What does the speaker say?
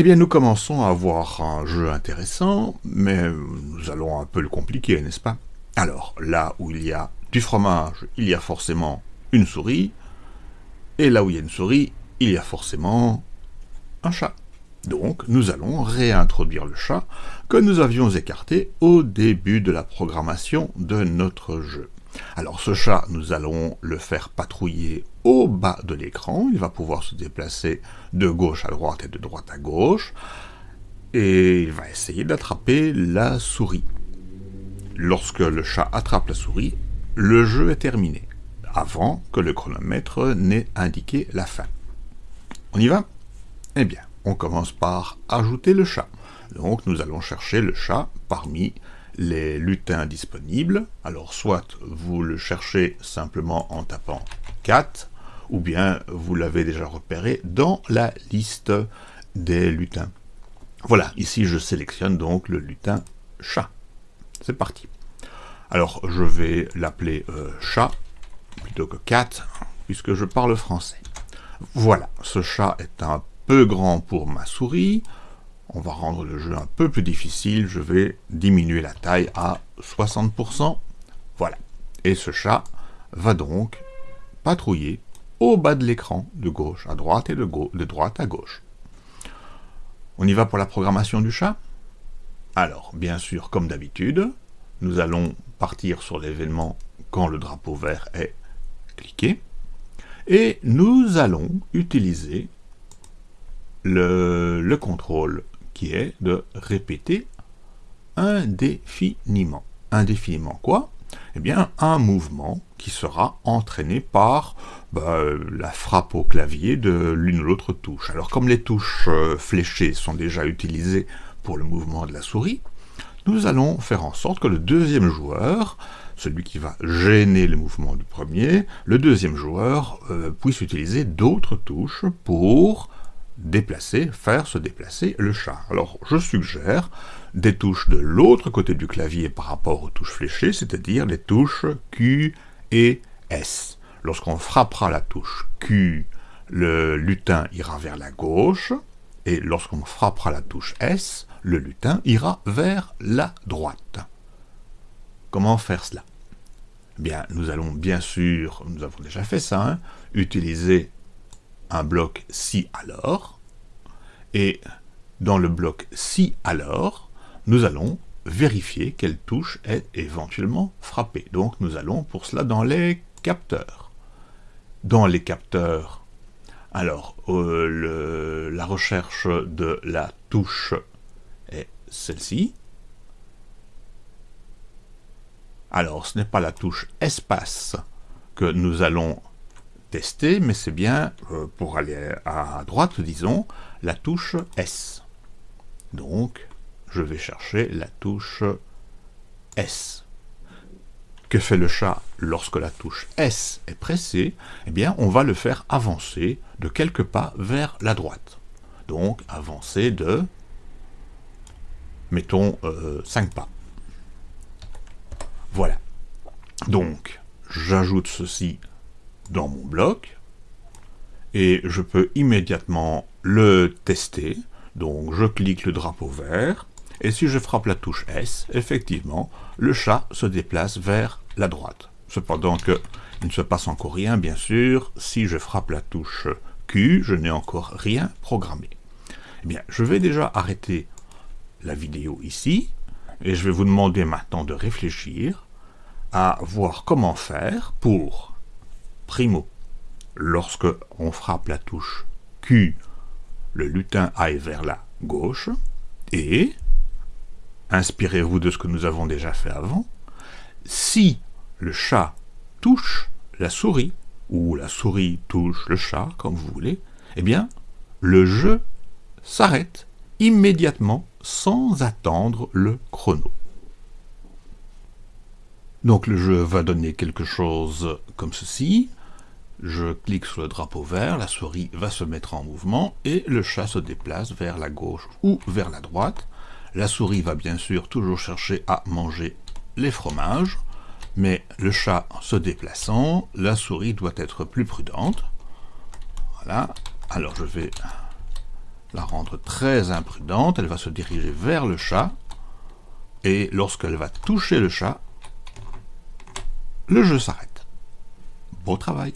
Eh bien, nous commençons à avoir un jeu intéressant, mais nous allons un peu le compliquer, n'est-ce pas? Alors, là où il y a du fromage, il y a forcément une souris, et là où il y a une souris, il y a forcément un chat. Donc, nous allons réintroduire le chat que nous avions écarté au début de la programmation de notre jeu. Alors ce chat, nous allons le faire patrouiller au bas de l'écran. Il va pouvoir se déplacer de gauche à droite et de droite à gauche. Et il va essayer d'attraper la souris. Lorsque le chat attrape la souris, le jeu est terminé, avant que le chronomètre n'ait indiqué la fin. On y va? Eh bien, on commence par ajouter le chat. Donc nous allons chercher le chat parmi les lutins disponibles. Alors soit vous le cherchez simplement en tapant 4, ou bien vous l'avez déjà repéré dans la liste des lutins. Voilà, ici je sélectionne donc le lutin chat. C'est parti. Alors je vais l'appeler euh, chat plutôt que cat, puisque je parle français. Voilà, ce chat est un peu grand pour ma souris, on va rendre le jeu un peu plus difficile, je vais diminuer la taille à 60%, voilà. Et ce chat va donc patrouiller au bas de l'écran, de gauche à droite et de, de droite à gauche. On y va pour la programmation du chat? Alors, bien sûr, comme d'habitude, nous allons partir sur l'événement quand le drapeau vert est cliqué, et nous allons utiliser le, le contrôle qui est de répéter indéfiniment. Indéfiniment quoi? Eh bien, un mouvement qui sera entraîné par bah, la frappe au clavier de l'une ou l'autre touche. Alors, comme les touches euh, fléchées sont déjà utilisées pour le mouvement de la souris, nous allons faire en sorte que le deuxième joueur, celui qui va gêner le mouvement du premier, le deuxième joueur euh, puisse utiliser d'autres touches pour déplacer, faire se déplacer le chat. Alors je suggère des touches de l'autre côté du clavier par rapport aux touches fléchées, c'est-à-dire les touches Q et S. Lorsqu'on frappera la touche Q, le lutin ira vers la gauche, et lorsqu'on frappera la touche S, le lutin ira vers la droite. Comment faire cela? Eh Bien, nous allons bien sûr, nous avons déjà fait ça, hein, utiliser un bloc si alors, et dans le bloc si alors, nous allons vérifier quelle touche est éventuellement frappée. Donc nous allons pour cela dans les capteurs. Dans les capteurs, alors euh, la recherche de la touche est celle-ci. Alors ce n'est pas la touche espace que nous allons tester, mais c'est bien, euh, pour aller à droite, disons, la touche S. Donc, je vais chercher la touche S. Que fait le chat lorsque la touche S est pressée? Eh bien, on va le faire avancer de quelques pas vers la droite. Donc, avancer de, mettons, 5 euh, pas. Voilà. Donc, j'ajoute ceci dans mon bloc, et je peux immédiatement le tester. Donc je clique le drapeau vert, et si je frappe la touche S, effectivement, le chat se déplace vers la droite. Cependant il ne se passe encore rien, bien sûr, si je frappe la touche Q, je n'ai encore rien programmé. Eh bien, je vais déjà arrêter la vidéo ici, et je vais vous demander maintenant de réfléchir à voir comment faire pour, primo, lorsque on frappe la touche Q, le lutin aille vers la gauche, et, inspirez-vous de ce que nous avons déjà fait avant, si le chat touche la souris, ou la souris touche le chat, comme vous voulez, eh bien, le jeu s'arrête immédiatement sans attendre le chrono. Donc le jeu va donner quelque chose comme ceci je clique sur le drapeau vert, la souris va se mettre en mouvement et le chat se déplace vers la gauche ou vers la droite. La souris va bien sûr toujours chercher à manger les fromages, mais le chat se déplaçant, la souris doit être plus prudente. Voilà, alors je vais la rendre très imprudente, elle va se diriger vers le chat, et lorsqu'elle va toucher le chat, le jeu s'arrête. Beau travail